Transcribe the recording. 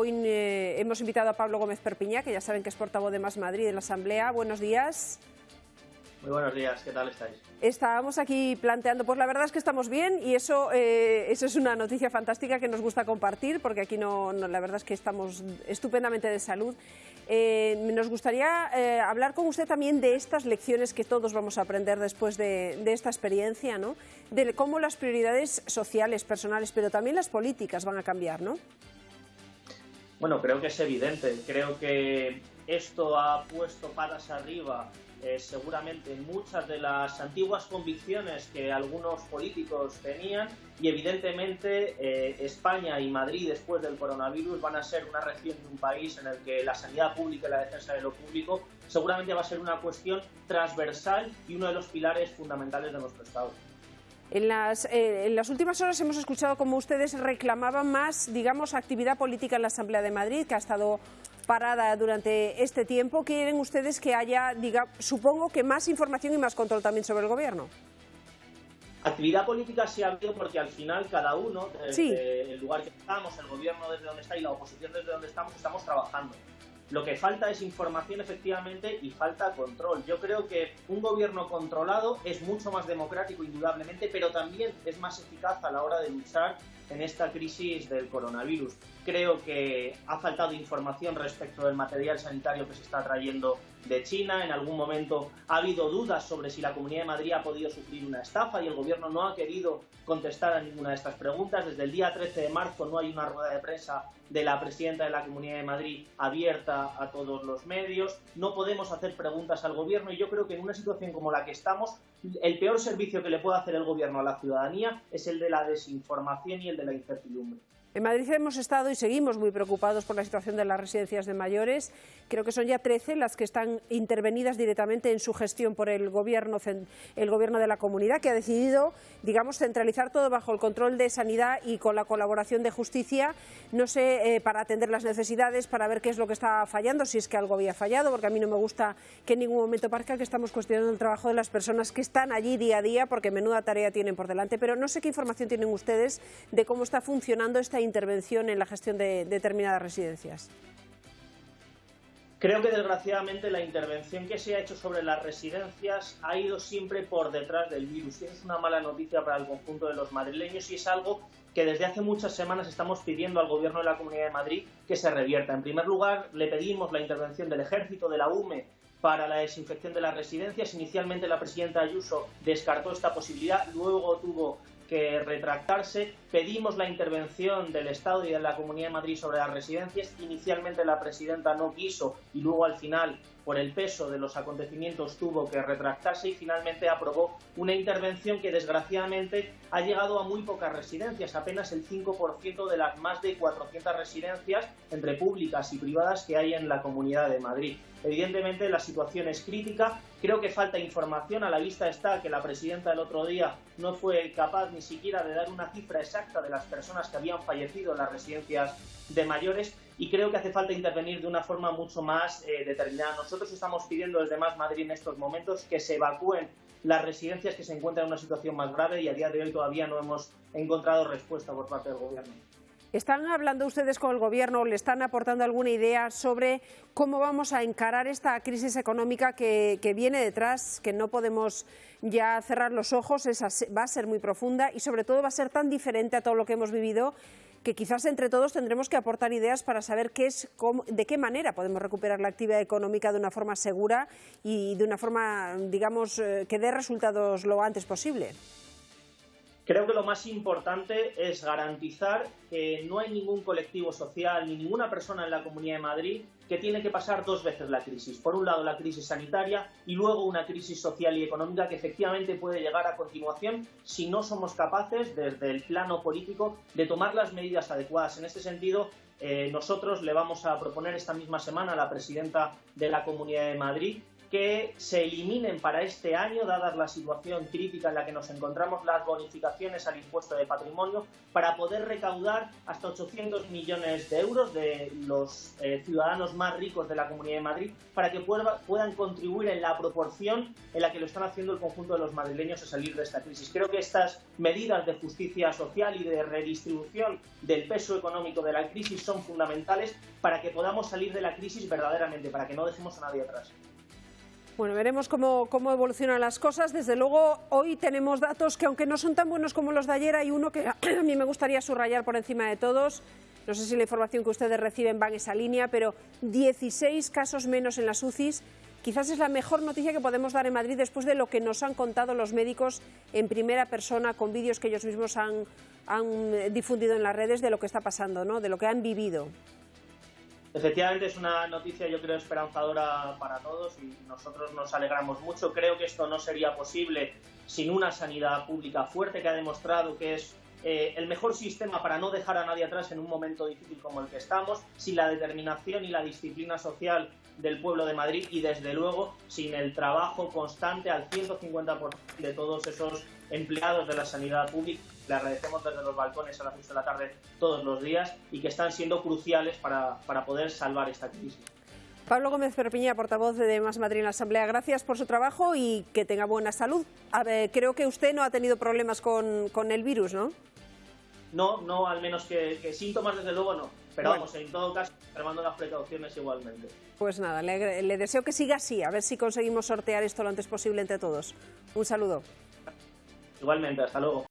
hoy eh, hemos invitado a Pablo Gómez Perpiñá, que ya saben que es portavoz de Más Madrid en la Asamblea. Buenos días. Muy buenos días, ¿qué tal estáis? Estábamos aquí planteando, pues la verdad es que estamos bien y eso, eh, eso es una noticia fantástica que nos gusta compartir porque aquí no, la verdad es que estamos estupendamente de salud. Eh, nos gustaría eh, hablar con usted también de estas lecciones que todos vamos a aprender después de, de, esta experiencia, ¿no? de cómo las prioridades sociales, personales, pero también las políticas van a cambiar, ¿no? Bueno, creo que es evidente. Creo que esto ha puesto patas arriba eh, seguramente muchas de las antiguas convicciones que algunos políticos tenían y evidentemente eh, España y Madrid después del coronavirus van a ser una región de un país en el que la sanidad pública y la defensa de lo público seguramente va a ser una cuestión transversal y uno de los pilares fundamentales de nuestro Estado. En las, eh, en las, últimas horas hemos escuchado cómo ustedes reclamaban más, digamos, actividad política en la Asamblea de Madrid, que ha estado parada durante este tiempo. ¿Quieren ustedes que haya, diga, supongo que más información y más control también sobre el Gobierno? Actividad política sí ha habido porque al final cada uno, desde el lugar que estamos, el Gobierno desde donde está y la oposición desde donde estamos, estamos trabajando. Lo que falta es información efectivamente y falta control. Yo creo que un gobierno controlado es mucho más democrático indudablemente, pero también es más eficaz a la hora de luchar en esta crisis del coronavirus. Creo que ha faltado información respecto del material sanitario que se está trayendo de China. En algún momento ha habido dudas sobre si la Comunidad de Madrid ha podido sufrir una estafa y el Gobierno no ha querido contestar a ninguna de estas preguntas. Desde el día 13 de marzo no hay una rueda de prensa de la presidenta de la Comunidad de Madrid abierta a todos los medios. No podemos hacer preguntas al Gobierno y yo creo que en una situación como la que estamos, el peor servicio que le puede hacer el Gobierno a la ciudadanía es el de la desinformación y el de la incertidumbre. En Madrid hemos estado y seguimos muy preocupados por la situación de las residencias de mayores. Creo que son ya 13 las que están intervenidas directamente en su gestión por el gobierno, el gobierno de la comunidad, que ha decidido, digamos, centralizar todo bajo el control de sanidad y con la colaboración de justicia, no sé, eh, para atender las necesidades, para ver qué es lo que está fallando, si es que algo había fallado, porque a mí no me gusta que en ningún momento parezca que estamos cuestionando el trabajo de las personas que están allí día a día, porque menuda tarea tienen por delante. Pero no sé qué información tienen ustedes de cómo está funcionando esta intervención en la gestión de determinadas residencias? Creo que desgraciadamente la intervención que se ha hecho sobre las residencias ha ido siempre por detrás del virus es una mala noticia para el conjunto de los madrileños y es algo que desde hace muchas semanas estamos pidiendo al Gobierno de la Comunidad de Madrid que se revierta. En primer lugar, le pedimos la intervención del Ejército, de la UME, para la desinfección de las residencias. Inicialmente la presidenta Ayuso descartó esta posibilidad, luego tuvo que retractarse. Pedimos la intervención del Estado y de la Comunidad de Madrid sobre las residencias. Inicialmente la presidenta no quiso y luego al final, por el peso de los acontecimientos, tuvo que retractarse y finalmente aprobó una intervención que desgraciadamente ha llegado a muy pocas residencias, apenas el 5% de las más de 400 residencias entre públicas y privadas que hay en la Comunidad de Madrid. Evidentemente la situación es crítica, creo que falta información, a la vista está que la presidenta el otro día no fue capaz ni siquiera de dar una cifra exacta de las personas que habían fallecido en las residencias de mayores y creo que hace falta intervenir de una forma mucho más eh, determinada. Nosotros estamos pidiendo desde Más Madrid en estos momentos que se evacúen las residencias que se encuentran en una situación más grave y a día de hoy todavía no hemos encontrado respuesta por parte del Gobierno. ¿Están hablando ustedes con el Gobierno, le están aportando alguna idea sobre cómo vamos a encarar esta crisis económica que, viene detrás, que no podemos ya cerrar los ojos, va a ser muy profunda y sobre todo va a ser tan diferente a todo lo que hemos vivido que quizás entre todos tendremos que aportar ideas para saber qué es, de qué manera podemos recuperar la actividad económica de una forma segura y de una forma, digamos, eh, que dé resultados lo antes posible. Creo que lo más importante es garantizar que no hay ningún colectivo social ni ninguna persona en la Comunidad de Madrid que tiene que pasar dos veces la crisis. Por un lado la crisis sanitaria y luego una crisis social y económica que efectivamente puede llegar a continuación si no somos capaces desde el plano político de tomar las medidas adecuadas. En este sentido, eh, nosotros le vamos a proponer esta misma semana a la presidenta de la Comunidad de Madrid que se eliminen para este año, dada la situación crítica en la que nos encontramos, las bonificaciones al impuesto de patrimonio para poder recaudar hasta 800 millones de euros de los eh, ciudadanos más ricos de la Comunidad de Madrid para que puedan contribuir en la proporción en la que lo están haciendo el conjunto de los madrileños a salir de esta crisis. Creo que estas medidas de justicia social y de redistribución del peso económico de la crisis son fundamentales para que podamos salir de la crisis verdaderamente, para que no dejemos a nadie atrás. Bueno, veremos cómo, evolucionan las cosas. Desde luego, hoy tenemos datos que, aunque no son tan buenos como los de ayer, hay uno que a mí me gustaría subrayar por encima de todos. No sé si la información que ustedes reciben va en esa línea, pero 16 casos menos en las UCIs. Quizás es la mejor noticia que podemos dar en Madrid después de lo que nos han contado los médicos en primera persona con vídeos que ellos mismos han, han difundido en las redes de lo que está pasando, ¿no? de lo que han vivido. Efectivamente es una noticia yo creo esperanzadora para todos y nosotros nos alegramos mucho. Creo que esto no sería posible sin una sanidad pública fuerte que ha demostrado que es eh, el mejor sistema para no dejar a nadie atrás en un momento difícil como el que estamos, sin la determinación y la disciplina social del pueblo de Madrid y desde luego sin el trabajo constante al 150% de todos esos empleados de la sanidad pública. Le agradecemos desde los balcones a las 6 de la tarde todos los días y que están siendo cruciales para, para poder salvar esta crisis. Pablo Gómez Perpiña, portavoz de Más Madrid en la Asamblea, gracias por su trabajo y que tenga buena salud. creo que usted no ha tenido problemas con, con el virus, ¿no? No, no, al menos que, síntomas desde luego no. Pero vamos, en todo caso, tomando las precauciones igualmente. Pues nada, le, le deseo que siga así, a ver si conseguimos sortear esto lo antes posible entre todos. Un saludo. Igualmente, hasta luego.